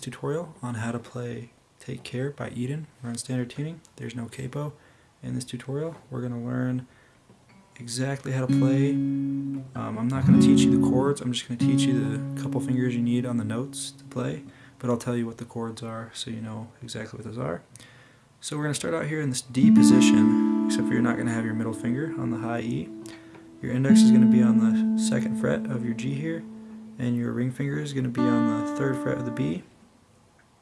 This tutorial on how to play Take Care by Eden. We're on standard tuning, there's no capo. In this tutorial we're going to learn exactly how to play. Um, I'm not going to teach you the chords, I'm just going to teach you the couple fingers you need on the notes to play, but I'll tell you what the chords are so you know exactly what those are. So we're going to start out here in this D position, except for you're not going to have your middle finger on the high E. Your index is going to be on the second fret of your G here, and your ring finger is going to be on the third fret of the B.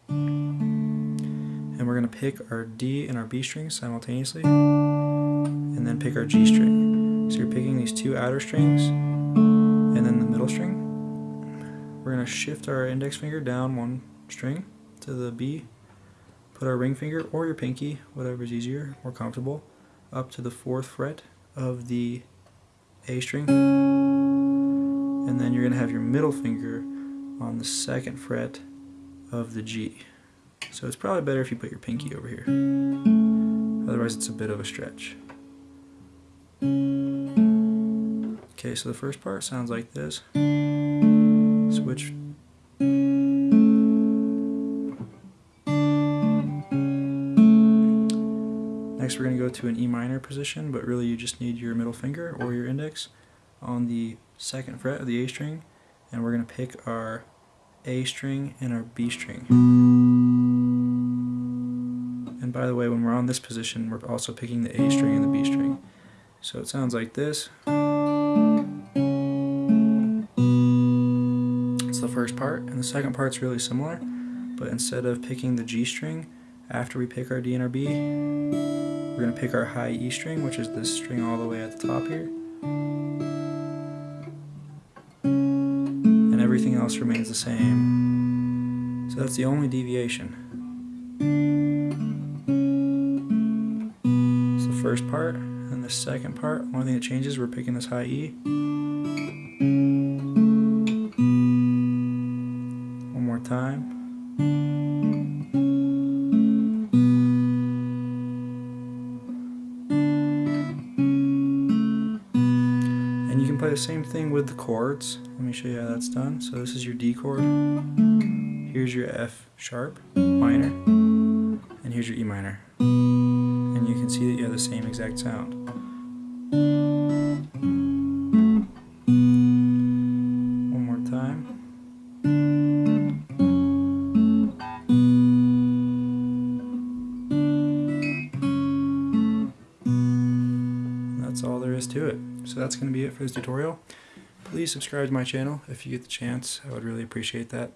And we're going to pick our D and our B strings simultaneously, and then pick our G string. So you're picking these two outer strings, and then the middle string. We're going to shift our index finger down one string to the B, put our ring finger or your pinky, whatever is easier, more comfortable, up to the fourth fret of the A string and then you're going to have your middle finger on the second fret of the G. So it's probably better if you put your pinky over here. Otherwise it's a bit of a stretch. Okay, so the first part sounds like this. Switch. Next we're going to go to an E minor position, but really you just need your middle finger or your index on the second fret of the A string and we're going to pick our A string and our B string. And by the way, when we're on this position, we're also picking the A string and the B string. So it sounds like this. It's the first part, and the second part's really similar, but instead of picking the G string, after we pick our D and our B, we're going to pick our high E string, which is this string all the way at the top here, else remains the same. So that's the only deviation. It's the first part, and the second part, only thing that changes, we're picking this high E. And you can play the same thing with the chords. Let me show you how that's done. So this is your D chord. Here's your F sharp, minor, and here's your E minor. And you can see that you have the same exact sound. One more time. To it. So that's going to be it for this tutorial. Please subscribe to my channel if you get the chance. I would really appreciate that.